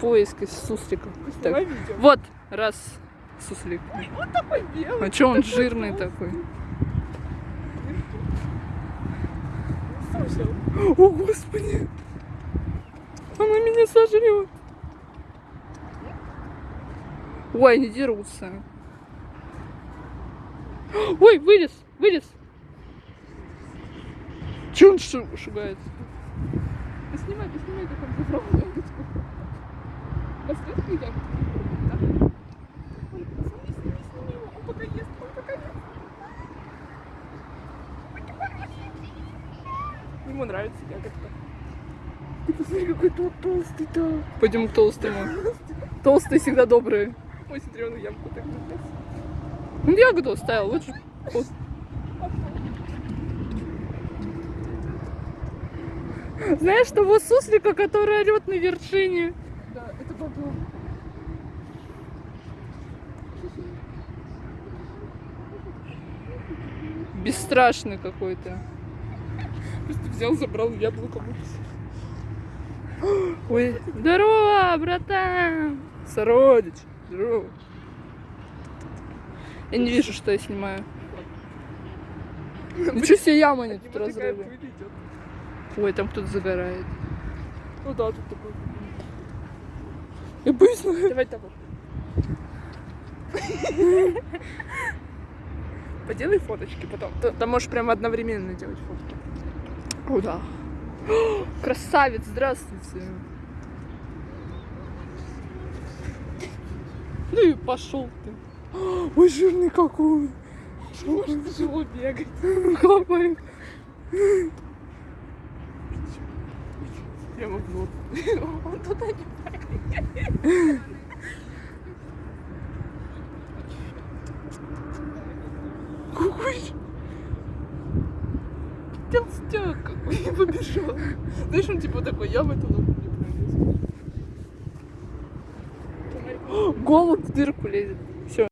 Поиск из суслика. Снимай Так. Вот, раз, суслик. Вот такой белый. А чё он жирный такой? Слушай, О, господи! Она меня сожрет. Ой, они дерутся. Ой, вылез, вылез. Че он шу- шугается? поснимай, поснимай, как он. Последний ягодку. Да. Ой, сними, сними, сними его. Он пока ест, он пока ест. Ему нравится ягодка. Ты посмотри, какой тот толстый-то. Пойдем к толстому. Толстые всегда добрые. Ой, смотри, он ямку так запас. Он ягоду оставил, лучше. Знаешь того суслика, который орет на вершине? Бобро. Бесстрашный какой-то. Просто взял, забрал яблоко, выкусил. Ой, здорово, братан! Сородич, здорово. Я не вижу, что я снимаю. Ничего себе яма От тут разрыва. Ой, там кто-то загорает. Ну да, тут такой. Я боюсь. на- Давай того. Поделай фоточки потом. Ты- Там можешь прямо одновременно делать фотки. О, да. Красавец, здравствуйте. Ну и пошел ты. Ой, жирный какой. Может, тяжело бегать. Какой. Прямо в нос. Он туда не ж- толстяк какой побежал. Знаешь, он типа такой, я в эту ногу не пролезу. Голубь в дырку лезет. Все.